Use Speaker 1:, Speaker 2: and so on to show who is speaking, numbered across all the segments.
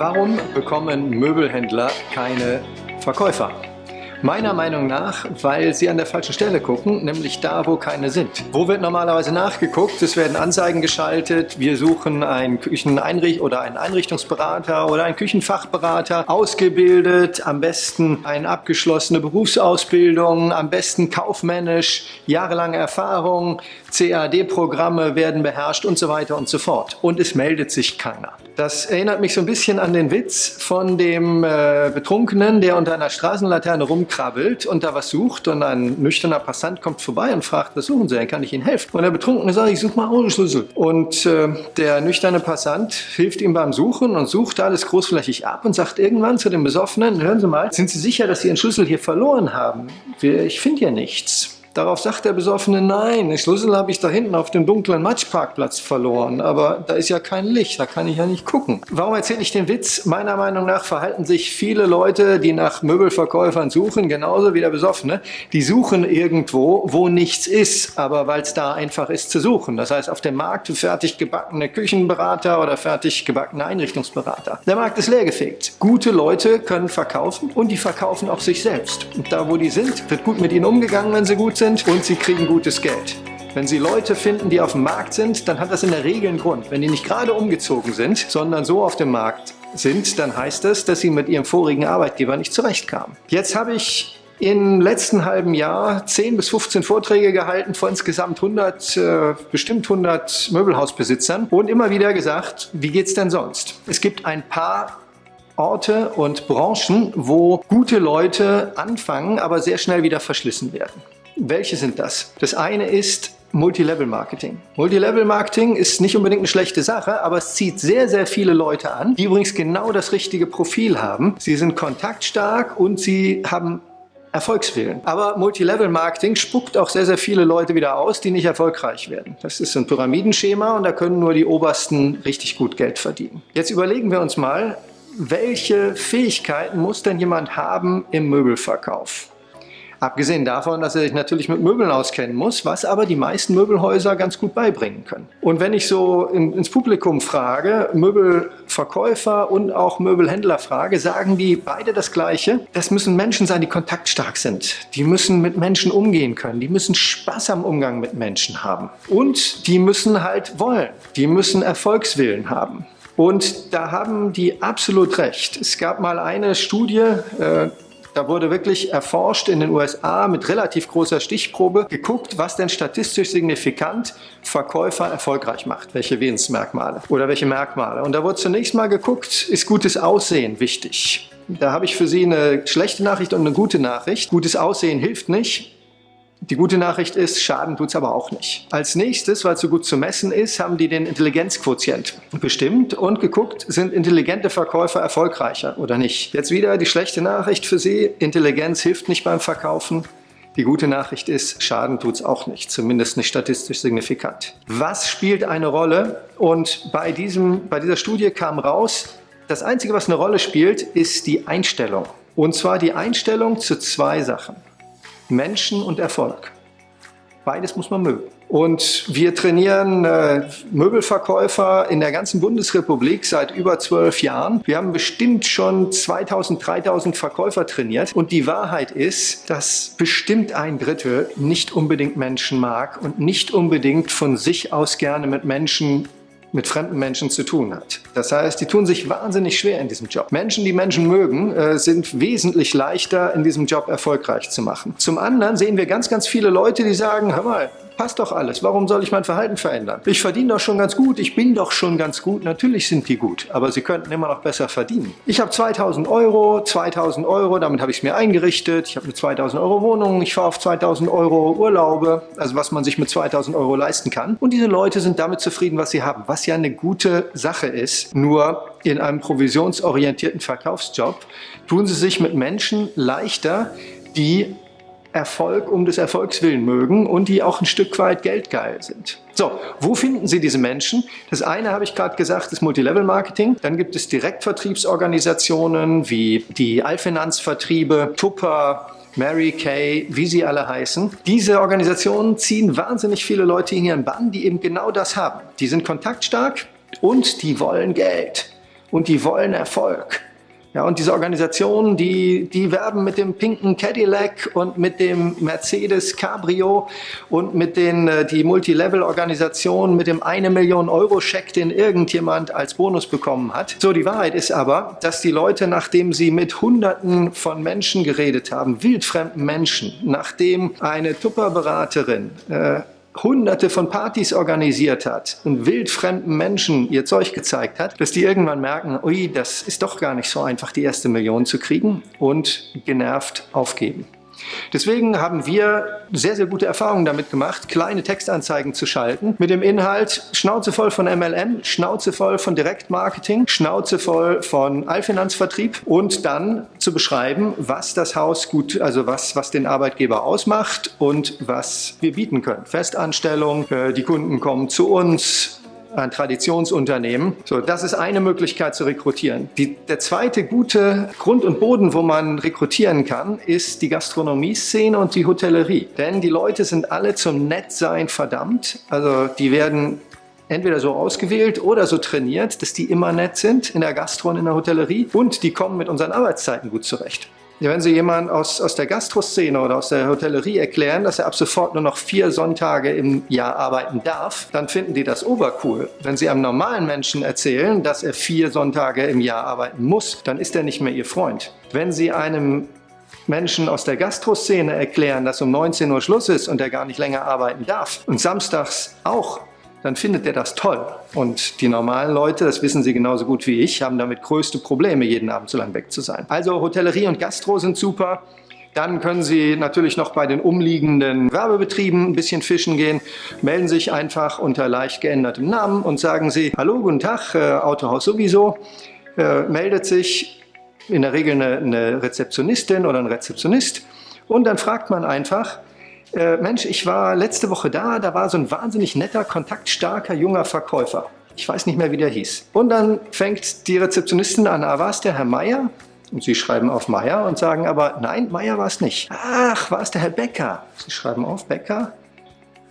Speaker 1: Warum bekommen Möbelhändler keine Verkäufer? Meiner Meinung nach, weil sie an der falschen Stelle gucken, nämlich da, wo keine sind. Wo wird normalerweise nachgeguckt? Es werden Anzeigen geschaltet. Wir suchen einen Kücheneinricht oder einen Einrichtungsberater oder einen Küchenfachberater, ausgebildet, am besten eine abgeschlossene Berufsausbildung, am besten kaufmännisch, jahrelange Erfahrung, CAD-Programme werden beherrscht und so weiter und so fort. Und es meldet sich keiner. Das erinnert mich so ein bisschen an den Witz von dem äh, Betrunkenen, der unter einer Straßenlaterne rumkrabbelt und da was sucht und ein nüchterner Passant kommt vorbei und fragt, was suchen Sie denn, kann ich Ihnen helfen? Und der Betrunkene sagt, ich suche mal Autoschlüssel. Und äh, der nüchterne Passant hilft ihm beim Suchen und sucht alles großflächig ab und sagt irgendwann zu dem Besoffenen, hören Sie mal, sind Sie sicher, dass Sie Ihren Schlüssel hier verloren haben? Ich finde hier nichts. Darauf sagt der Besoffene, nein, den Schlüssel habe ich da hinten auf dem dunklen Matschparkplatz verloren, aber da ist ja kein Licht, da kann ich ja nicht gucken. Warum erzähle ich den Witz? Meiner Meinung nach verhalten sich viele Leute, die nach Möbelverkäufern suchen, genauso wie der Besoffene, die suchen irgendwo, wo nichts ist, aber weil es da einfach ist zu suchen. Das heißt, auf dem Markt fertig gebackene Küchenberater oder fertig gebackene Einrichtungsberater. Der Markt ist leergefegt. Gute Leute können verkaufen und die verkaufen auch sich selbst. Und da, wo die sind, wird gut mit ihnen umgegangen, wenn sie gut sind und sie kriegen gutes Geld. Wenn Sie Leute finden, die auf dem Markt sind, dann hat das in der Regel einen Grund. Wenn die nicht gerade umgezogen sind, sondern so auf dem Markt sind, dann heißt das, dass sie mit ihrem vorigen Arbeitgeber nicht zurechtkamen. Jetzt habe ich im letzten halben Jahr 10 bis 15 Vorträge gehalten vor insgesamt 100, äh, bestimmt 100 Möbelhausbesitzern und immer wieder gesagt, wie geht's denn sonst? Es gibt ein paar Orte und Branchen, wo gute Leute anfangen, aber sehr schnell wieder verschlissen werden. Welche sind das? Das eine ist Multilevel-Marketing. Multilevel-Marketing ist nicht unbedingt eine schlechte Sache, aber es zieht sehr, sehr viele Leute an, die übrigens genau das richtige Profil haben. Sie sind kontaktstark und sie haben Erfolgswillen. Aber Multilevel-Marketing spuckt auch sehr, sehr viele Leute wieder aus, die nicht erfolgreich werden. Das ist ein Pyramidenschema und da können nur die Obersten richtig gut Geld verdienen. Jetzt überlegen wir uns mal, welche Fähigkeiten muss denn jemand haben im Möbelverkauf? Abgesehen davon, dass er sich natürlich mit Möbeln auskennen muss, was aber die meisten Möbelhäuser ganz gut beibringen können. Und wenn ich so in, ins Publikum frage, Möbelverkäufer und auch Möbelhändler frage, sagen die beide das Gleiche. Das müssen Menschen sein, die kontaktstark sind. Die müssen mit Menschen umgehen können. Die müssen Spaß am Umgang mit Menschen haben. Und die müssen halt wollen. Die müssen Erfolgswillen haben. Und da haben die absolut recht. Es gab mal eine Studie, äh, da wurde wirklich erforscht in den USA mit relativ großer Stichprobe, geguckt, was denn statistisch signifikant Verkäufer erfolgreich macht, welche Wesensmerkmale oder welche Merkmale. Und da wurde zunächst mal geguckt, ist gutes Aussehen wichtig. Da habe ich für Sie eine schlechte Nachricht und eine gute Nachricht. Gutes Aussehen hilft nicht. Die gute Nachricht ist, Schaden tut es aber auch nicht. Als nächstes, weil es so gut zu messen ist, haben die den Intelligenzquotient bestimmt und geguckt, sind intelligente Verkäufer erfolgreicher oder nicht. Jetzt wieder die schlechte Nachricht für Sie, Intelligenz hilft nicht beim Verkaufen. Die gute Nachricht ist, Schaden tut es auch nicht, zumindest nicht statistisch signifikant. Was spielt eine Rolle? Und bei, diesem, bei dieser Studie kam raus, das Einzige, was eine Rolle spielt, ist die Einstellung. Und zwar die Einstellung zu zwei Sachen. Menschen und Erfolg. Beides muss man mögen. Und wir trainieren äh, Möbelverkäufer in der ganzen Bundesrepublik seit über zwölf Jahren. Wir haben bestimmt schon 2000, 3000 Verkäufer trainiert. Und die Wahrheit ist, dass bestimmt ein Drittel nicht unbedingt Menschen mag und nicht unbedingt von sich aus gerne mit Menschen mit fremden Menschen zu tun hat. Das heißt, die tun sich wahnsinnig schwer in diesem Job. Menschen, die Menschen mögen, äh, sind wesentlich leichter in diesem Job erfolgreich zu machen. Zum anderen sehen wir ganz, ganz viele Leute, die sagen, hör mal, passt doch alles. Warum soll ich mein Verhalten verändern? Ich verdiene doch schon ganz gut, ich bin doch schon ganz gut. Natürlich sind die gut, aber sie könnten immer noch besser verdienen. Ich habe 2000 Euro, 2000 Euro, damit habe ich es mir eingerichtet. Ich habe eine 2000 Euro Wohnung, ich fahre auf 2000 Euro Urlaube, also was man sich mit 2000 Euro leisten kann. Und diese Leute sind damit zufrieden, was sie haben, was ja eine gute Sache ist. Nur in einem provisionsorientierten Verkaufsjob tun sie sich mit Menschen leichter, die Erfolg um des Erfolgs willen mögen und die auch ein Stück weit geldgeil sind. So, wo finden Sie diese Menschen? Das eine habe ich gerade gesagt, ist Multilevel-Marketing. Dann gibt es Direktvertriebsorganisationen wie die Allfinanzvertriebe, Tupper, Mary Kay, wie sie alle heißen. Diese Organisationen ziehen wahnsinnig viele Leute in ihren Bann, die eben genau das haben. Die sind kontaktstark und die wollen Geld. und die wollen Erfolg. Ja, und diese Organisationen, die, die werben mit dem pinken Cadillac und mit dem Mercedes Cabrio und mit den, äh, die Multilevel-Organisationen mit dem eine Million Euro Scheck, den irgendjemand als Bonus bekommen hat. So, die Wahrheit ist aber, dass die Leute, nachdem sie mit Hunderten von Menschen geredet haben, wildfremden Menschen, nachdem eine Tupperberaterin äh, hunderte von Partys organisiert hat und wildfremden Menschen ihr Zeug gezeigt hat, dass die irgendwann merken, ui, das ist doch gar nicht so einfach, die erste Million zu kriegen und genervt aufgeben. Deswegen haben wir sehr, sehr gute Erfahrungen damit gemacht, kleine Textanzeigen zu schalten mit dem Inhalt Schnauze voll von MLM, Schnauze voll von Direktmarketing, Schnauze voll von Allfinanzvertrieb und dann zu beschreiben, was das Haus gut, also was, was den Arbeitgeber ausmacht und was wir bieten können. Festanstellung, äh, die Kunden kommen zu uns, ein Traditionsunternehmen. So, das ist eine Möglichkeit zu rekrutieren. Die, der zweite gute Grund und Boden, wo man rekrutieren kann, ist die Gastronomie-Szene und die Hotellerie. Denn die Leute sind alle zum Nettsein verdammt. Also die werden entweder so ausgewählt oder so trainiert, dass die immer nett sind in der Gastro und in der Hotellerie und die kommen mit unseren Arbeitszeiten gut zurecht. Wenn Sie jemand aus, aus der Gastroszene oder aus der Hotellerie erklären, dass er ab sofort nur noch vier Sonntage im Jahr arbeiten darf, dann finden die das obercool. Wenn Sie einem normalen Menschen erzählen, dass er vier Sonntage im Jahr arbeiten muss, dann ist er nicht mehr Ihr Freund. Wenn Sie einem Menschen aus der Gastroszene erklären, dass um 19 Uhr Schluss ist und er gar nicht länger arbeiten darf und samstags auch dann findet er das toll. Und die normalen Leute, das wissen Sie genauso gut wie ich, haben damit größte Probleme, jeden Abend so lang weg zu sein. Also Hotellerie und Gastro sind super. Dann können Sie natürlich noch bei den umliegenden Werbebetrieben ein bisschen fischen gehen. Melden sich einfach unter leicht geändertem Namen und sagen Sie, hallo, guten Tag, äh, Autohaus sowieso. Äh, meldet sich in der Regel eine, eine Rezeptionistin oder ein Rezeptionist und dann fragt man einfach, äh, Mensch, ich war letzte Woche da, da war so ein wahnsinnig netter, kontaktstarker, junger Verkäufer. Ich weiß nicht mehr, wie der hieß. Und dann fängt die Rezeptionistin an, ah, war es der Herr Meier? Und Sie schreiben auf Meier und sagen aber, nein, Meier war es nicht. Ach, war es der Herr Becker? Sie schreiben auf Becker.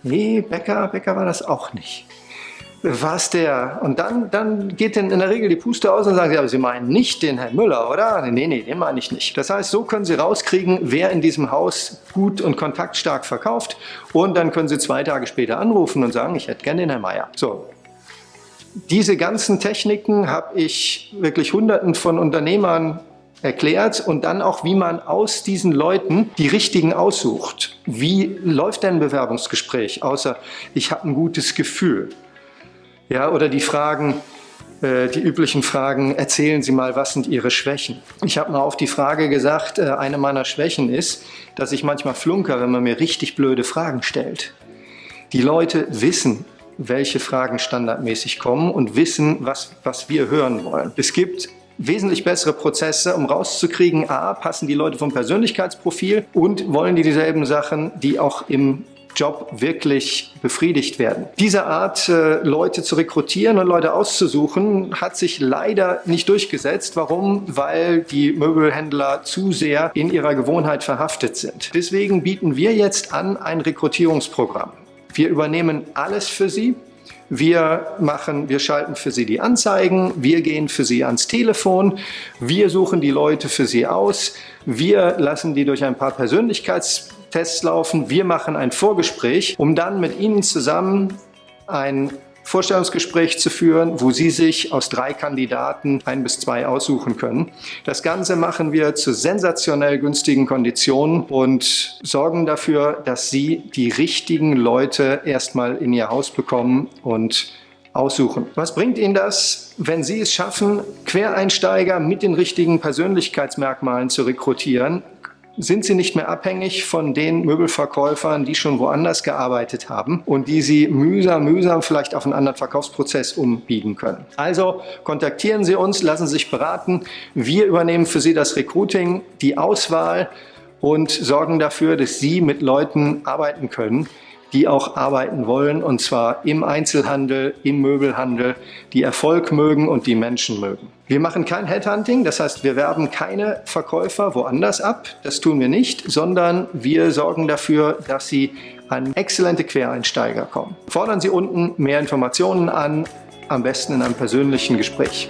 Speaker 1: Nee, Becker, Becker war das auch nicht was der? Und dann, dann geht denn in der Regel die Puste aus und sagen sie, aber Sie meinen nicht den Herrn Müller, oder? Nee, nee, den meine ich nicht. Das heißt, so können Sie rauskriegen, wer in diesem Haus gut und kontaktstark verkauft und dann können Sie zwei Tage später anrufen und sagen, ich hätte gerne den Herrn Meier. So. Diese ganzen Techniken habe ich wirklich hunderten von Unternehmern erklärt und dann auch, wie man aus diesen Leuten die richtigen aussucht. Wie läuft denn ein Bewerbungsgespräch, außer ich habe ein gutes Gefühl? Ja, oder die Fragen, äh, die üblichen Fragen, erzählen Sie mal, was sind Ihre Schwächen? Ich habe mal auf die Frage gesagt, äh, eine meiner Schwächen ist, dass ich manchmal flunker, wenn man mir richtig blöde Fragen stellt. Die Leute wissen, welche Fragen standardmäßig kommen und wissen, was, was wir hören wollen. Es gibt wesentlich bessere Prozesse, um rauszukriegen, a, passen die Leute vom Persönlichkeitsprofil und wollen die dieselben Sachen, die auch im Job wirklich befriedigt werden. Diese Art, äh, Leute zu rekrutieren und Leute auszusuchen, hat sich leider nicht durchgesetzt. Warum? Weil die Möbelhändler zu sehr in ihrer Gewohnheit verhaftet sind. Deswegen bieten wir jetzt an ein Rekrutierungsprogramm. Wir übernehmen alles für Sie. Wir machen, wir schalten für Sie die Anzeigen, wir gehen für Sie ans Telefon, wir suchen die Leute für Sie aus, wir lassen die durch ein paar Persönlichkeits Tests laufen. Wir machen ein Vorgespräch, um dann mit Ihnen zusammen ein Vorstellungsgespräch zu führen, wo Sie sich aus drei Kandidaten ein bis zwei aussuchen können. Das Ganze machen wir zu sensationell günstigen Konditionen und sorgen dafür, dass Sie die richtigen Leute erstmal in Ihr Haus bekommen und aussuchen. Was bringt Ihnen das, wenn Sie es schaffen, Quereinsteiger mit den richtigen Persönlichkeitsmerkmalen zu rekrutieren? Sind sie nicht mehr abhängig von den Möbelverkäufern, die schon woanders gearbeitet haben und die sie mühsam, mühsam vielleicht auf einen anderen Verkaufsprozess umbiegen können. Also kontaktieren Sie uns, lassen Sie sich beraten. Wir übernehmen für Sie das Recruiting, die Auswahl und sorgen dafür, dass Sie mit Leuten arbeiten können, die auch arbeiten wollen, und zwar im Einzelhandel, im Möbelhandel, die Erfolg mögen und die Menschen mögen. Wir machen kein Headhunting, das heißt, wir werben keine Verkäufer woanders ab, das tun wir nicht, sondern wir sorgen dafür, dass sie an exzellente Quereinsteiger kommen. Fordern Sie unten mehr Informationen an, am besten in einem persönlichen Gespräch.